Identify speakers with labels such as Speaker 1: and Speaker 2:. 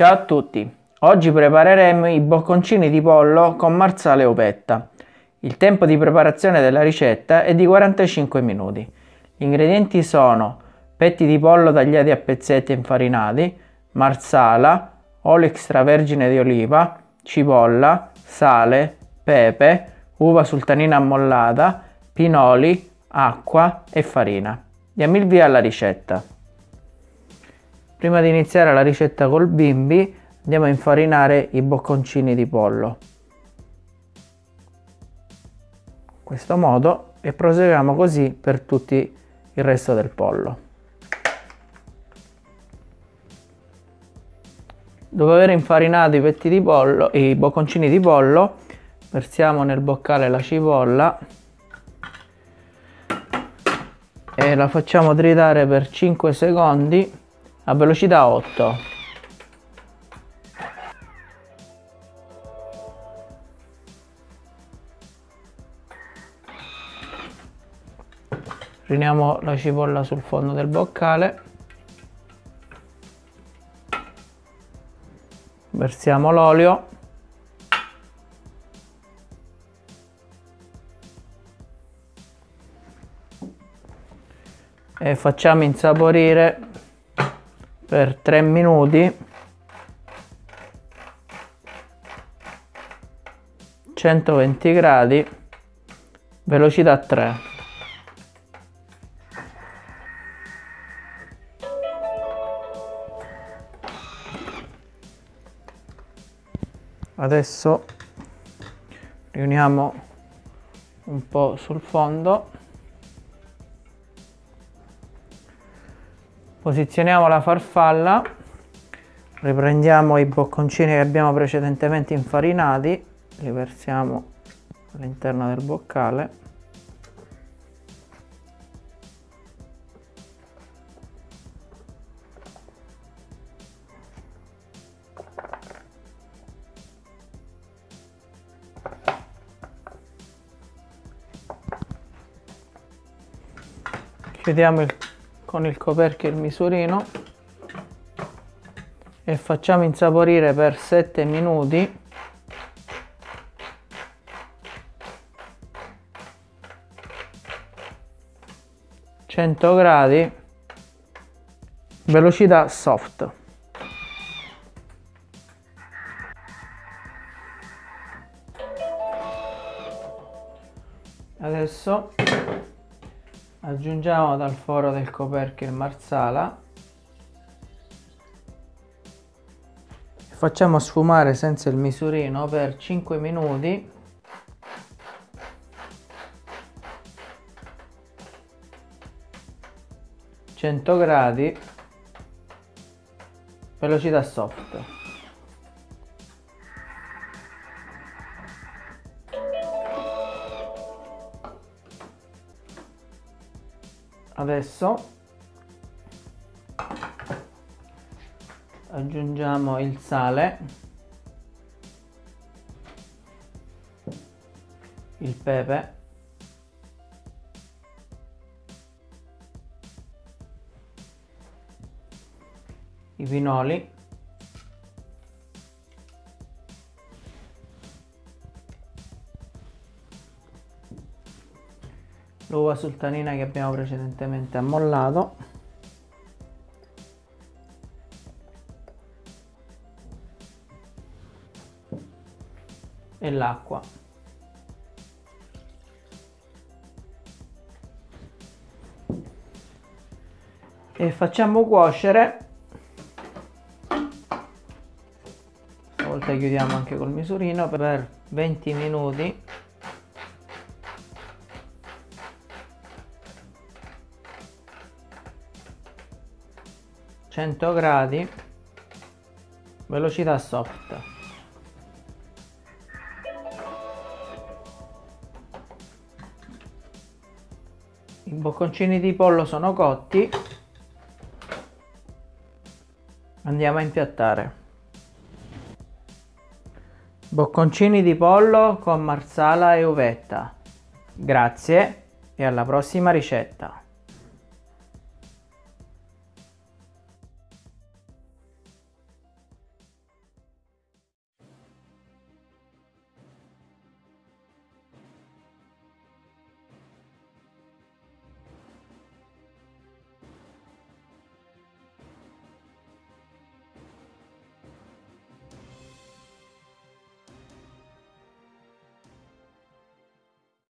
Speaker 1: Ciao a tutti! Oggi prepareremo i bocconcini di pollo con marsale uvetta. Il tempo di preparazione della ricetta è di 45 minuti. Gli ingredienti sono petti di pollo tagliati a pezzetti e infarinati, marsala, olio extravergine di oliva, cipolla, sale, pepe, uva sultanina ammollata, pinoli, acqua e farina. Diamo il via alla ricetta. Prima di iniziare la ricetta col bimbi andiamo a infarinare i bocconcini di pollo. In questo modo e proseguiamo così per tutto il resto del pollo. Dopo aver infarinato i petti di pollo, i bocconcini di pollo, versiamo nel boccale la cipolla e la facciamo tritare per 5 secondi a velocità 8 riuniamo la cipolla sul fondo del boccale. Versiamo l'olio. E facciamo insaporire per 3 minuti. 120 gradi velocità 3 adesso riuniamo un po' sul fondo posizioniamo la farfalla. Riprendiamo i bocconcini che abbiamo precedentemente infarinati. Li versiamo all'interno del boccale. Chiudiamo il con il coperchio e il misurino e facciamo insaporire per 7 minuti. Gradi velocità soft. Adesso aggiungiamo dal foro del coperchio il marsala. Facciamo sfumare senza il misurino per 5 minuti. Gradi. Velocità soft adesso aggiungiamo il sale il pepe i pinoli l'uva sultanina che abbiamo precedentemente ammollato. E l'acqua. E facciamo cuocere. Stavolta chiudiamo anche col misurino per 20 minuti 100 gradi. Velocità soft. I bocconcini di pollo sono cotti. Andiamo a impiattare. Bocconcini di pollo con marsala e uvetta. Grazie e alla prossima ricetta